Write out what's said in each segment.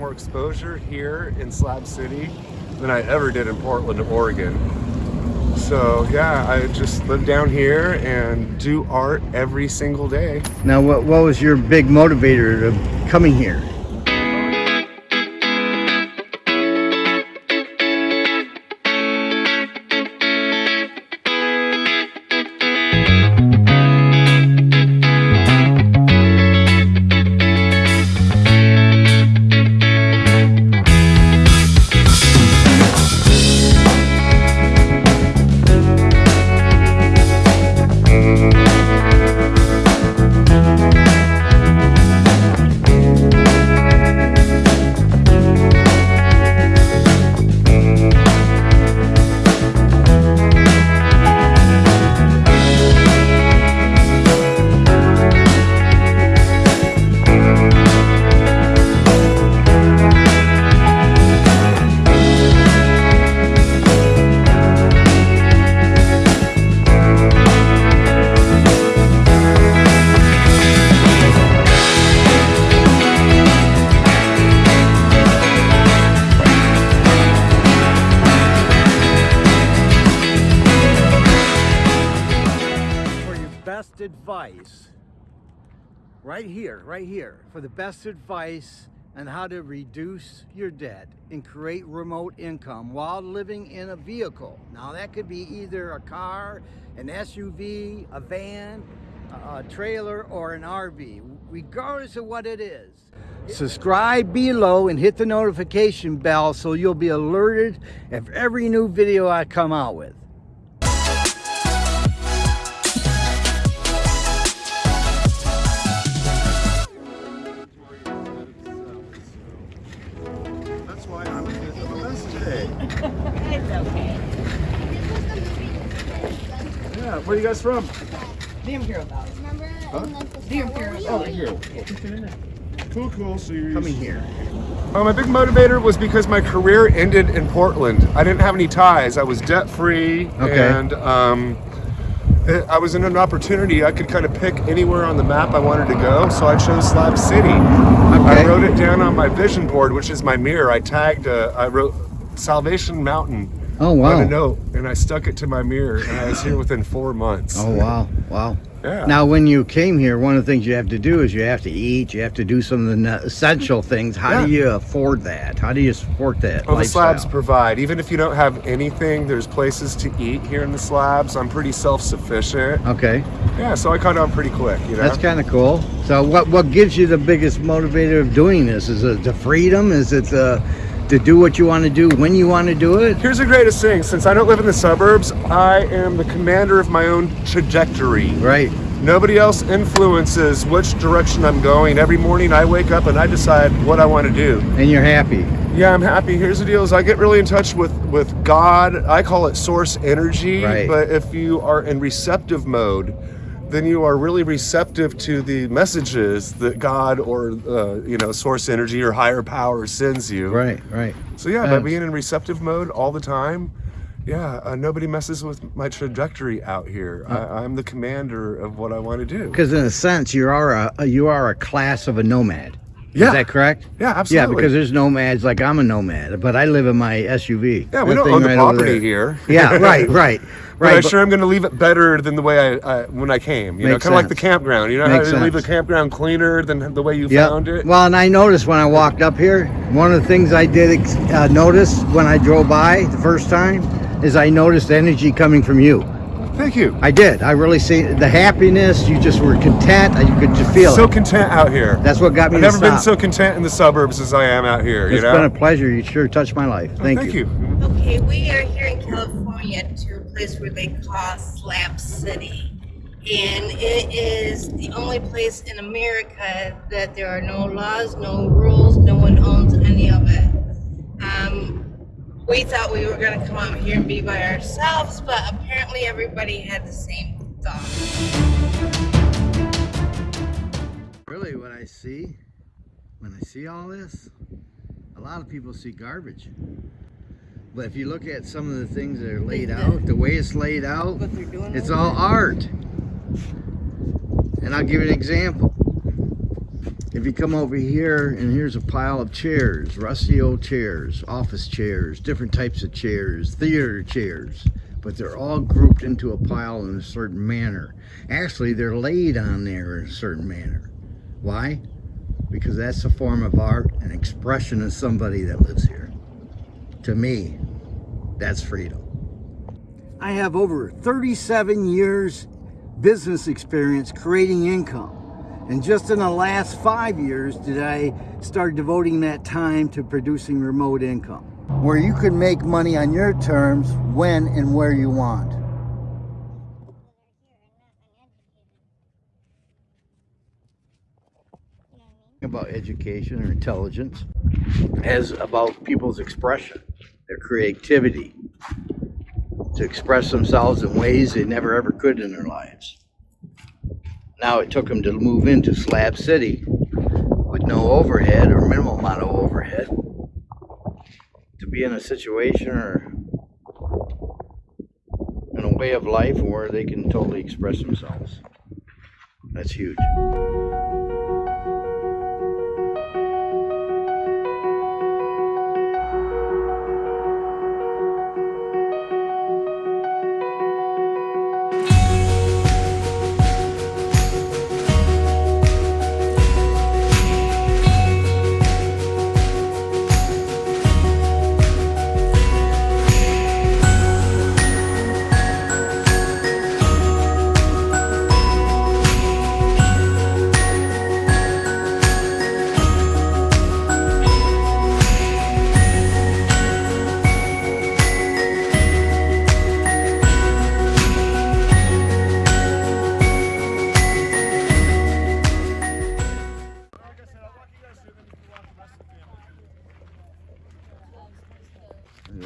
More exposure here in Slab City than I ever did in Portland, Oregon. So yeah, I just live down here and do art every single day. Now, what, what was your big motivator of coming here? Right here for the best advice on how to reduce your debt and create remote income while living in a vehicle. Now that could be either a car an suv a van a, trailer or an rv regardless of what it is subscribe below and hit the notification bell so you'll be alerted of every new video i come out with you guys from? The Imperial Valley. Remember Huh? in like the The Imperial Star Wars? Valley. Cool, cool. So you're coming here Uh, my big motivator was because my career ended in Portland. I didn't have any ties. I was debt free, Okay. and um, it- I was in an opportunity. I could kind of pick anywhere on the map I wanted to go, so I chose Slab City. Okay. I wrote it down on my vision board, which is my mirror. I tagged. Uh, I wrote Salvation Mountain oh wow! on a note, and I stuck it to my mirror, and I was here within four months. Oh wow, wow. Yeah. Now, when you came here, one of the things you have to do is you have to eat. You have to do some of the essential things. How do you afford that? How do you support that? Well, the slabs provide. Even if you don't have anything, there's places to eat here in the slabs. I'm pretty self-sufficient. Okay, Yeah, so I caught on pretty quick, you know. that's kind of cool. So, what what gives you the biggest motivator of doing this? Is it the freedom? Is it the to do what you want to do when you want to do it? Here's the greatest thing. Since I don't live in the suburbs, I am the commander of my own trajectory. Right. Nobody else influences which direction I'm going. Every morning I wake up and I decide what I want to do. And you're happy. Yeah, I'm happy. Here's the deal: is I get really in touch with with God. I call it source energy. Right. But if you are in receptive mode, then you are really receptive to the messages that God or uh, you know source energy or higher power sends you. Right. Right. So yeah, by being in receptive mode all the time, yeah, uh, nobody messes with my trajectory out here. Uh. I, I'm the commander of what I want to do. Because in a sense, you are a you are a class of a nomad. Yeah. Is that correct? Yeah, absolutely. Yeah, because there's nomads like I'm a nomad, but I live in my SUV. yeah, we don't own the right property here. Yeah, right, right, But right. I'm but- sure I'm going to leave it better than the way I, I when I came. You know, kind of like the campground. You know Makes how you leave the campground cleaner than the way you Yeah. found it. Well, and I noticed when I walked up here, one of the things I did uh, notice when I drove by the first time is I noticed energy coming from you. Thank you. I did. I really see the happiness. You just were content. You could just feel so it. content out here. That's what got me I've to never been so content in the suburbs as I am out here. It's you know. been a pleasure. You sure touched my life. Oh, Thank, thank you. you. Okay, we are here in California to a place where they call Slab City. And it is the only place in America that there are no laws, no rules, no one owns any of it. We thought we were going to come out here and be by ourselves, but apparently everybody had the same thought. Really, what I see when I see all this, a lot of people see garbage. But if you look at some of the things that are laid out, the way it's laid out, What they're doing it's all art. And I'll give you an example. If you come over here and here's a pile of chairs, rusty old chairs, office chairs, different types of chairs, theater chairs, but they're all grouped into a pile in a certain manner. Actually, they're laid on there in a certain manner. Why? Because that's a form of art, an expression of somebody that lives here. To me, that's freedom. I have over 37 years business experience creating income. And just in the last five years did I start devoting that time to producing remote income. Where you can make money on your terms when and where you want. About education or intelligence as about people's expression, their creativity, to express themselves in ways they never ever could in their lives. Now it took them to move into Slab City with no overhead or minimal amount of overhead to be in a situation or in a way of life where they can totally express themselves. That's huge.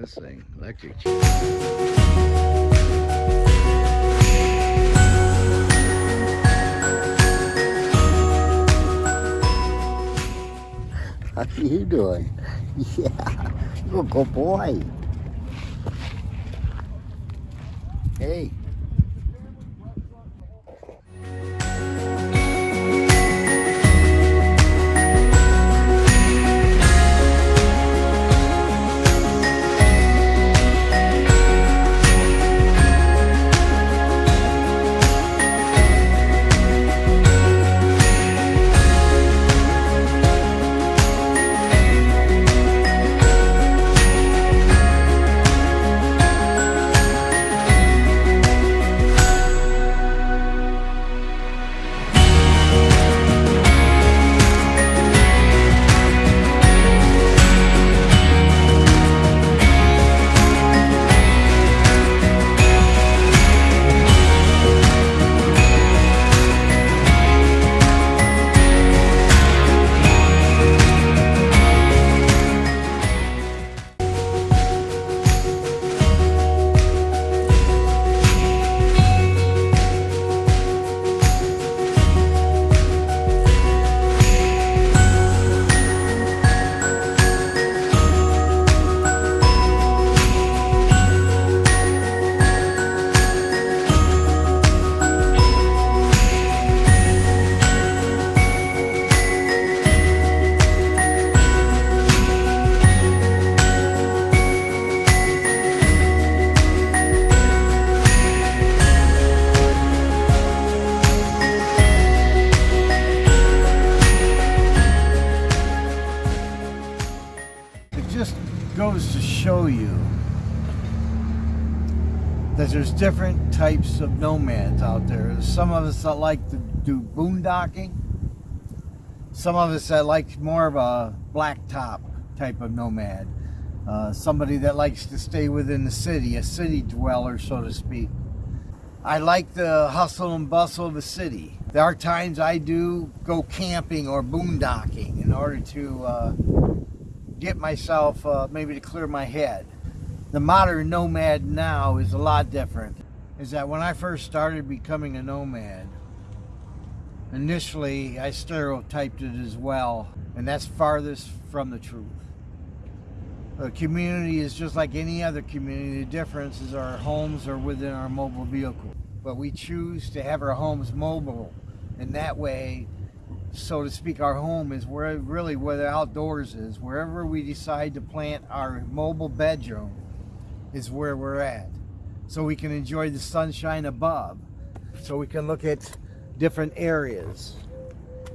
This thing, electric. How you doing? Yeah, you're a good boy. That there's different types of nomads out there. There's some of us that like to do boondocking. Some of us that like more of a blacktop type of nomad. Uh, somebody that likes to stay within the city, a city dweller, so to speak. I like the hustle and bustle of a city. There are times I do go camping or boondocking in order to uh, get myself uh, maybe to clear my head. The modern nomad now is a lot different. Is that when I first started becoming a nomad, initially I stereotyped it as well, and that's farthest from the truth. A community is just like any other community. The difference is our homes are within our mobile vehicle. But we choose to have our homes mobile. And that way, so to speak, our home is where really where the outdoors is. Wherever we decide to plant our mobile bedroom is where we're at. So we can enjoy the sunshine above. So we can look at different areas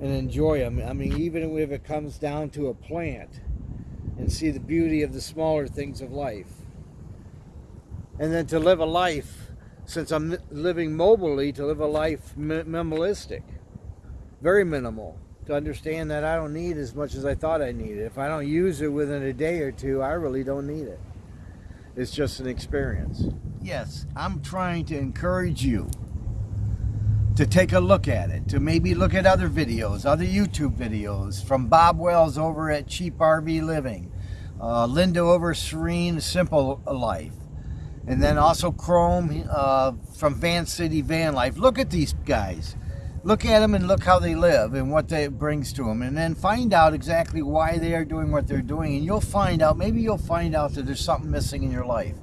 and enjoy them. I mean, even if it comes down to a plant and see the beauty of the smaller things of life. And then to live a life, since I'm living mobily, to live a life minimalistic very minimal to understand that I don't need as much as I thought I needed. If I don't use it within a day or two, I really don't need it. It's just an experience. Yes, I'm trying to encourage you to take a look at it, to maybe look at other videos, other YouTube videos from Bob Wells over at Cheap RV Living, uh, Linda over Serene Simple Life, and then also Chrome uh, from Van City Van Life. Look at these guys look at them and look how they live and what that brings to them and then find out exactly why they are doing what they're doing and you'll find out maybe you'll find out that there's something missing in your life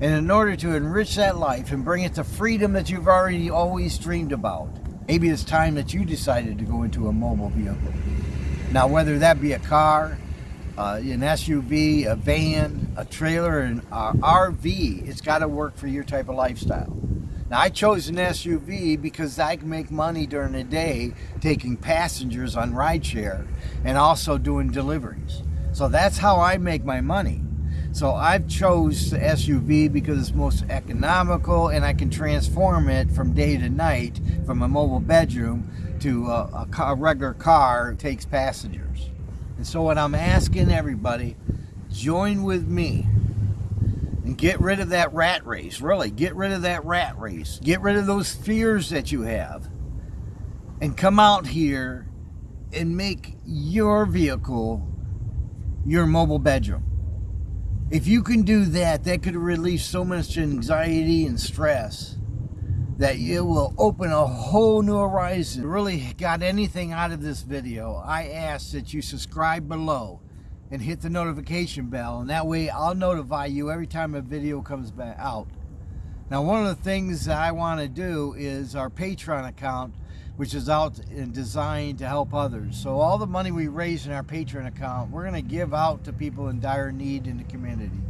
and in order to enrich that life and bring it to freedom that you've already always dreamed about maybe it's time that you decided to go into a mobile vehicle now whether that be a car uh, an SUV, a van, a trailer, an uh, RV, it's got to work for your type of lifestyle. Now I chose an SUV because I can make money during the day taking passengers on rideshare and also doing deliveries. So that's how I make my money. So I've chose the SUV because it's most economical and I can transform it from day to night from a mobile bedroom to a, a, car, a regular car takes passengers. And so what I'm asking everybody, join with me and get rid of that rat race. Really, get rid of that rat race. Get rid of those fears that you have. And come out here and make your vehicle your mobile bedroom. If you can do that, that could release so much anxiety and stress that it will open a whole new horizon. Really got anything out of this video, I ask that you subscribe below and hit the notification bell and that way I'll notify you every time a video comes back out. Now one of the things that I want to do is our Patreon account which is out and designed to help others. So all the money we raise in our Patreon account we're going to give out to people in dire need in the community.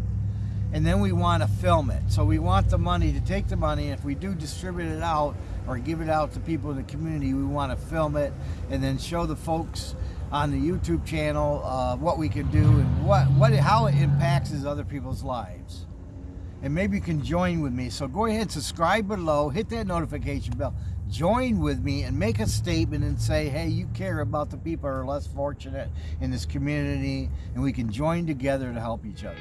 And then we want to film it. So we want the money to take the money and if we do distribute it out or give it out to people in the community we want to film it and then show the folks on the YouTube channel uh, what we can do and what, what how it impacts other people's lives. And maybe you can join with me. So go ahead, subscribe below, hit that notification bell, join with me and make a statement and say, hey, you care about the people who are less fortunate in this community and we can join together to help each other.